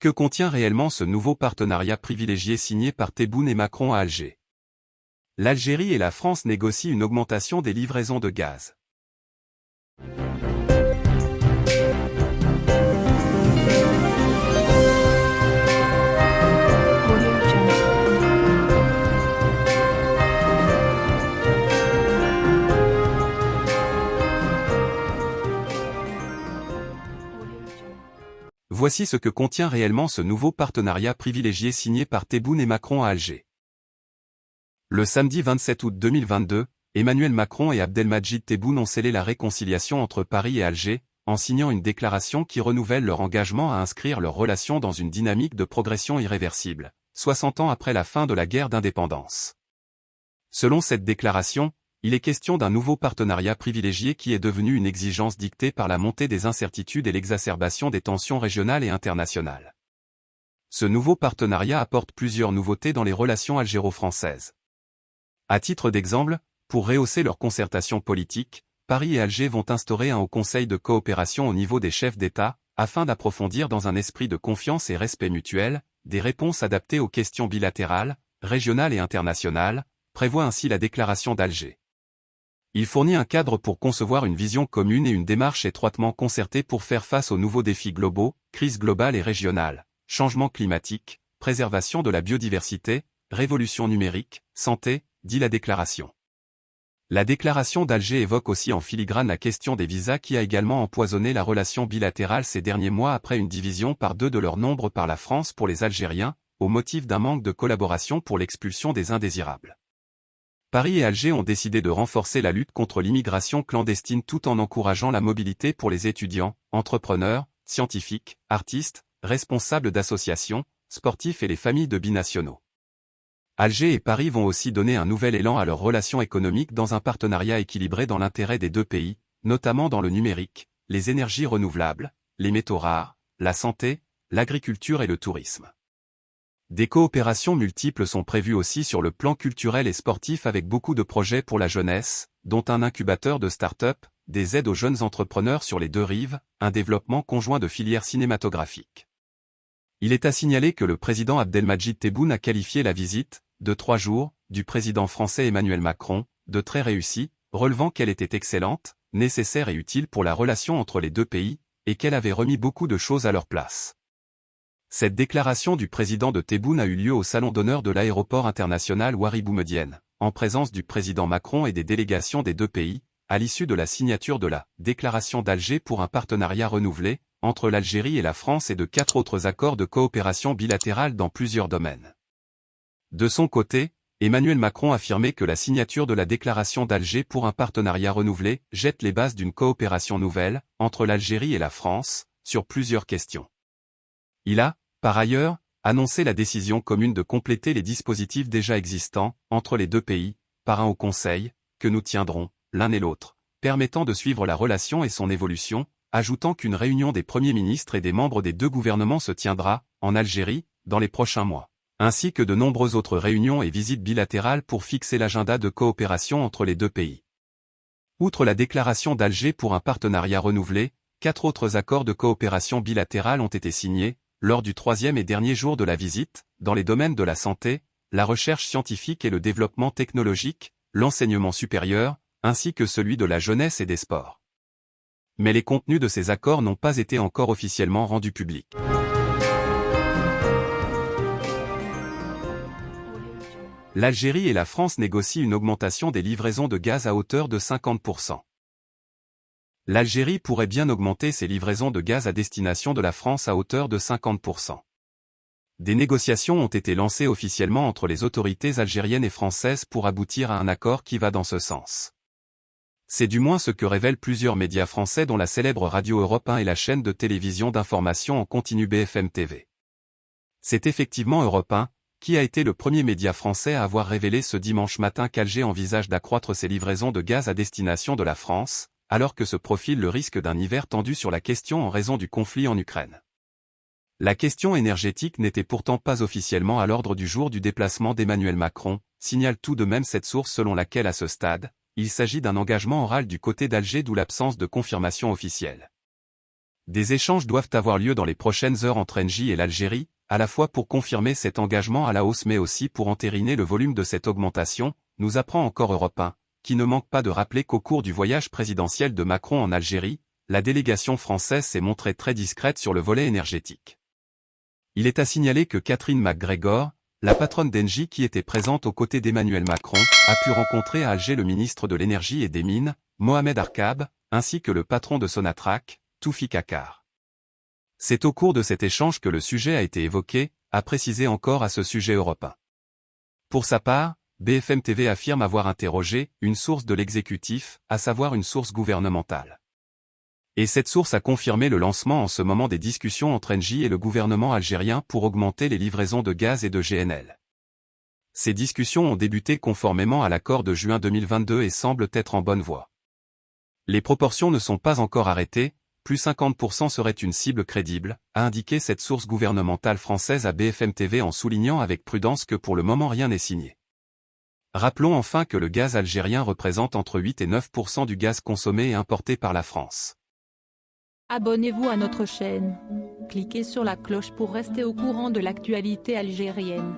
Que contient réellement ce nouveau partenariat privilégié signé par Tebboune et Macron à Alger? L'Algérie et la France négocient une augmentation des livraisons de gaz. Voici ce que contient réellement ce nouveau partenariat privilégié signé par Tebboune et Macron à Alger. Le samedi 27 août 2022, Emmanuel Macron et Abdelmajid Tebboune ont scellé la réconciliation entre Paris et Alger, en signant une déclaration qui renouvelle leur engagement à inscrire leurs relations dans une dynamique de progression irréversible, 60 ans après la fin de la guerre d'indépendance. Selon cette déclaration, il est question d'un nouveau partenariat privilégié qui est devenu une exigence dictée par la montée des incertitudes et l'exacerbation des tensions régionales et internationales. Ce nouveau partenariat apporte plusieurs nouveautés dans les relations algéro-françaises. À titre d'exemple, pour rehausser leur concertation politique, Paris et Alger vont instaurer un haut conseil de coopération au niveau des chefs d'État, afin d'approfondir dans un esprit de confiance et respect mutuel, des réponses adaptées aux questions bilatérales, régionales et internationales, prévoit ainsi la déclaration d'Alger. Il fournit un cadre pour concevoir une vision commune et une démarche étroitement concertée pour faire face aux nouveaux défis globaux, crise globale et régionale, changement climatique, préservation de la biodiversité, révolution numérique, santé, dit la déclaration. La déclaration d'Alger évoque aussi en filigrane la question des visas qui a également empoisonné la relation bilatérale ces derniers mois après une division par deux de leur nombre par la France pour les Algériens, au motif d'un manque de collaboration pour l'expulsion des indésirables. Paris et Alger ont décidé de renforcer la lutte contre l'immigration clandestine tout en encourageant la mobilité pour les étudiants, entrepreneurs, scientifiques, artistes, responsables d'associations, sportifs et les familles de binationaux. Alger et Paris vont aussi donner un nouvel élan à leurs relations économiques dans un partenariat équilibré dans l'intérêt des deux pays, notamment dans le numérique, les énergies renouvelables, les métaux rares, la santé, l'agriculture et le tourisme. Des coopérations multiples sont prévues aussi sur le plan culturel et sportif avec beaucoup de projets pour la jeunesse, dont un incubateur de start-up, des aides aux jeunes entrepreneurs sur les deux rives, un développement conjoint de filières cinématographiques. Il est à signaler que le président Abdelmajid Tebboune a qualifié la visite, de trois jours, du président français Emmanuel Macron, de très réussie, relevant qu'elle était excellente, nécessaire et utile pour la relation entre les deux pays, et qu'elle avait remis beaucoup de choses à leur place. Cette déclaration du président de Tebboune a eu lieu au salon d'honneur de l'aéroport international Ouari-Boumedienne, en présence du président Macron et des délégations des deux pays, à l'issue de la signature de la déclaration d'Alger pour un partenariat renouvelé, entre l'Algérie et la France et de quatre autres accords de coopération bilatérale dans plusieurs domaines. De son côté, Emmanuel Macron affirmait que la signature de la déclaration d'Alger pour un partenariat renouvelé jette les bases d'une coopération nouvelle, entre l'Algérie et la France, sur plusieurs questions. Il a, par ailleurs, annoncé la décision commune de compléter les dispositifs déjà existants, entre les deux pays, par un haut conseil, que nous tiendrons, l'un et l'autre, permettant de suivre la relation et son évolution, ajoutant qu'une réunion des premiers ministres et des membres des deux gouvernements se tiendra, en Algérie, dans les prochains mois, ainsi que de nombreuses autres réunions et visites bilatérales pour fixer l'agenda de coopération entre les deux pays. Outre la déclaration d'Alger pour un partenariat renouvelé, quatre autres accords de coopération bilatérale ont été signés, lors du troisième et dernier jour de la visite, dans les domaines de la santé, la recherche scientifique et le développement technologique, l'enseignement supérieur, ainsi que celui de la jeunesse et des sports. Mais les contenus de ces accords n'ont pas été encore officiellement rendus publics. L'Algérie et la France négocient une augmentation des livraisons de gaz à hauteur de 50% l'Algérie pourrait bien augmenter ses livraisons de gaz à destination de la France à hauteur de 50%. Des négociations ont été lancées officiellement entre les autorités algériennes et françaises pour aboutir à un accord qui va dans ce sens. C'est du moins ce que révèlent plusieurs médias français dont la célèbre Radio Europe 1 et la chaîne de télévision d'information en continu BFM TV. C'est effectivement Europe 1, qui a été le premier média français à avoir révélé ce dimanche matin qu'Alger envisage d'accroître ses livraisons de gaz à destination de la France, alors que se profile le risque d'un hiver tendu sur la question en raison du conflit en Ukraine. La question énergétique n'était pourtant pas officiellement à l'ordre du jour du déplacement d'Emmanuel Macron, signale tout de même cette source selon laquelle à ce stade, il s'agit d'un engagement oral du côté d'Alger d'où l'absence de confirmation officielle. Des échanges doivent avoir lieu dans les prochaines heures entre Engie et l'Algérie, à la fois pour confirmer cet engagement à la hausse mais aussi pour entériner le volume de cette augmentation, nous apprend encore Europe 1, qui ne manque pas de rappeler qu'au cours du voyage présidentiel de Macron en Algérie, la délégation française s'est montrée très discrète sur le volet énergétique. Il est à signaler que Catherine McGregor, la patronne d'Engie qui était présente aux côtés d'Emmanuel Macron, a pu rencontrer à Alger le ministre de l'Énergie et des Mines, Mohamed Arkab, ainsi que le patron de Sonatrach, Toufi Kakar. C'est au cours de cet échange que le sujet a été évoqué, a précisé encore à ce sujet européen. Pour sa part, BFM TV affirme avoir interrogé une source de l'exécutif, à savoir une source gouvernementale. Et cette source a confirmé le lancement en ce moment des discussions entre Engie et le gouvernement algérien pour augmenter les livraisons de gaz et de GNL. Ces discussions ont débuté conformément à l'accord de juin 2022 et semblent être en bonne voie. Les proportions ne sont pas encore arrêtées, plus 50% serait une cible crédible, a indiqué cette source gouvernementale française à BFM TV en soulignant avec prudence que pour le moment rien n'est signé. Rappelons enfin que le gaz algérien représente entre 8 et 9% du gaz consommé et importé par la France. Abonnez-vous à notre chaîne. Cliquez sur la cloche pour rester au courant de l'actualité algérienne.